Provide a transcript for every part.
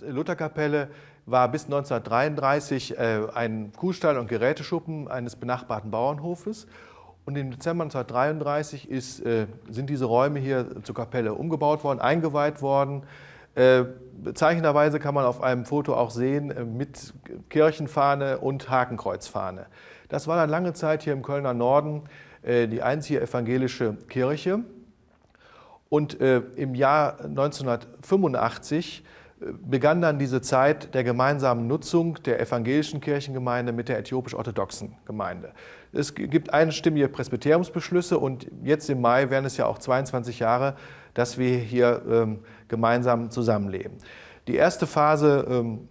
Lutherkapelle war bis 1933 äh, ein Kuhstall und Geräteschuppen eines benachbarten Bauernhofes. Und im Dezember 1933 ist, äh, sind diese Räume hier zur Kapelle umgebaut worden, eingeweiht worden. Äh, bezeichnenderweise kann man auf einem Foto auch sehen mit Kirchenfahne und Hakenkreuzfahne. Das war dann lange Zeit hier im Kölner Norden die einzige evangelische Kirche. Und im Jahr 1985 begann dann diese Zeit der gemeinsamen Nutzung der evangelischen Kirchengemeinde mit der äthiopisch-orthodoxen Gemeinde. Es gibt einstimmige Presbyteriumsbeschlüsse und jetzt im Mai werden es ja auch 22 Jahre, dass wir hier ähm, gemeinsam zusammenleben. Die erste Phase ähm,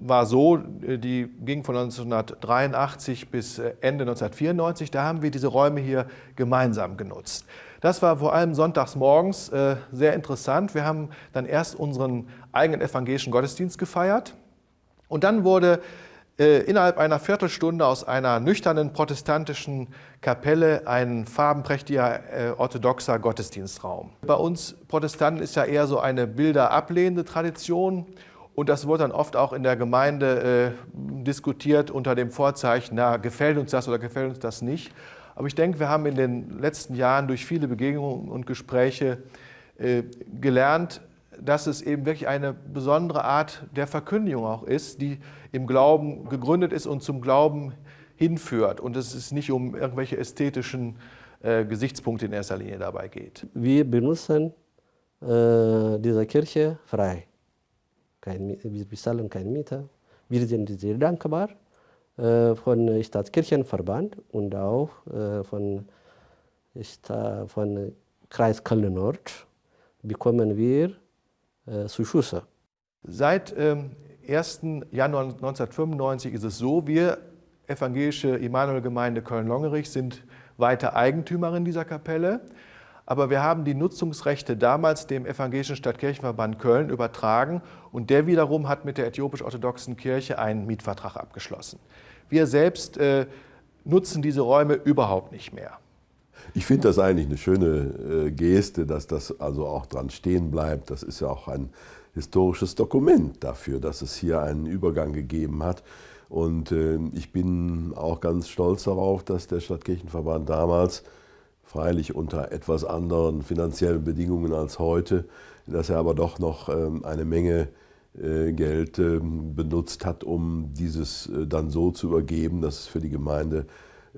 war so, die ging von 1983 bis äh, Ende 1994. Da haben wir diese Räume hier gemeinsam genutzt. Das war vor allem sonntags morgens äh, sehr interessant. Wir haben dann erst unseren eigenen evangelischen Gottesdienst gefeiert und dann wurde äh, innerhalb einer Viertelstunde aus einer nüchternen protestantischen Kapelle ein farbenprächtiger äh, orthodoxer Gottesdienstraum. Bei uns Protestanten ist ja eher so eine bilderablehnende Tradition und das wurde dann oft auch in der Gemeinde äh, diskutiert unter dem Vorzeichen, na, gefällt uns das oder gefällt uns das nicht. Aber ich denke, wir haben in den letzten Jahren durch viele Begegnungen und Gespräche äh, gelernt, dass es eben wirklich eine besondere Art der Verkündigung auch ist, die im Glauben gegründet ist und zum Glauben hinführt. Und es nicht um irgendwelche ästhetischen äh, Gesichtspunkte in erster Linie dabei geht. Wir benutzen äh, diese Kirche frei kein, wir bezahlen keine Miete. Wir sind sehr dankbar von Stadtkirchenverband und auch äh, von, von Kreis Köln-Nord bekommen wir äh, Zuschüsse. Seit ähm, 1. Januar 1995 ist es so, wir evangelische Immanuel-Gemeinde Köln-Longerich sind weiter Eigentümerin dieser Kapelle. Aber wir haben die Nutzungsrechte damals dem Evangelischen Stadtkirchenverband Köln übertragen und der wiederum hat mit der äthiopisch-orthodoxen Kirche einen Mietvertrag abgeschlossen. Wir selbst äh, nutzen diese Räume überhaupt nicht mehr. Ich finde das eigentlich eine schöne äh, Geste, dass das also auch dran stehen bleibt. Das ist ja auch ein historisches Dokument dafür, dass es hier einen Übergang gegeben hat. Und äh, ich bin auch ganz stolz darauf, dass der Stadtkirchenverband damals freilich unter etwas anderen finanziellen Bedingungen als heute, dass er aber doch noch ähm, eine Menge äh, Geld ähm, benutzt hat, um dieses äh, dann so zu übergeben, dass es für die Gemeinde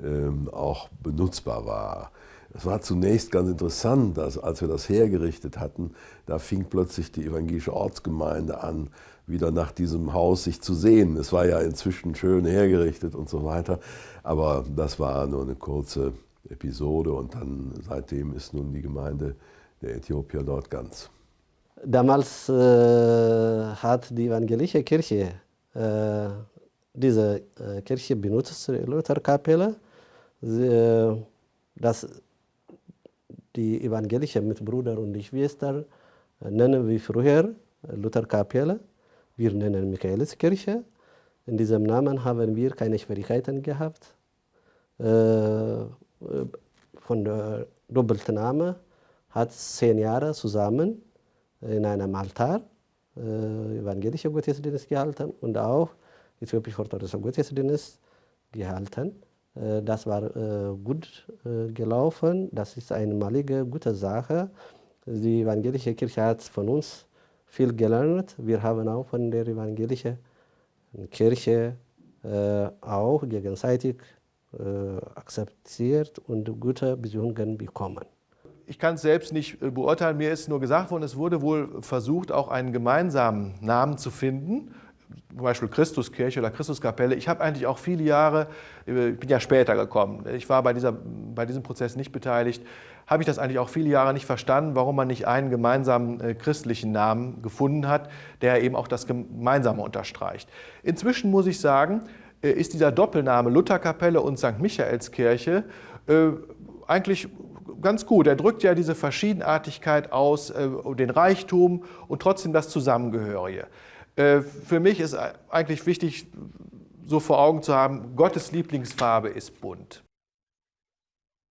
ähm, auch benutzbar war. Es war zunächst ganz interessant, dass als wir das hergerichtet hatten, da fing plötzlich die evangelische Ortsgemeinde an, wieder nach diesem Haus sich zu sehen. Es war ja inzwischen schön hergerichtet und so weiter, aber das war nur eine kurze Episode und dann seitdem ist nun die Gemeinde der Äthiopier dort ganz. Damals äh, hat die evangelische Kirche äh, diese äh, Kirche benutzt, die Lutherkapelle, äh, dass die evangelische Mitbrüder und die Schwestern äh, nennen wir früher Lutherkapelle, wir nennen Michaeliskirche. In diesem Namen haben wir keine Schwierigkeiten gehabt. Von der doppelten Name hat zehn Jahre zusammen in einem Altar äh, evangelische Gottesdienst gehalten und auch äthiopisch-orthodoxer Gottesdienst gehalten. Äh, das war äh, gut äh, gelaufen. Das ist eine malige, gute Sache. Die evangelische Kirche hat von uns viel gelernt. Wir haben auch von der evangelischen Kirche äh, auch gegenseitig akzeptiert und gute Beziehungen bekommen. Ich kann es selbst nicht äh, beurteilen, mir ist nur gesagt worden, es wurde wohl versucht, auch einen gemeinsamen Namen zu finden, zum Beispiel Christuskirche oder Christuskapelle. Ich habe eigentlich auch viele Jahre, äh, ich bin ja später gekommen, ich war bei, dieser, bei diesem Prozess nicht beteiligt, habe ich das eigentlich auch viele Jahre nicht verstanden, warum man nicht einen gemeinsamen äh, christlichen Namen gefunden hat, der eben auch das Gemeinsame unterstreicht. Inzwischen muss ich sagen, äh, ist dieser Doppelname Lutherkapelle und St. Michaelskirche äh, eigentlich ganz gut. Er drückt ja diese Verschiedenartigkeit aus, äh, den Reichtum und trotzdem das Zusammengehörige. Für mich ist eigentlich wichtig, so vor Augen zu haben, Gottes Lieblingsfarbe ist bunt.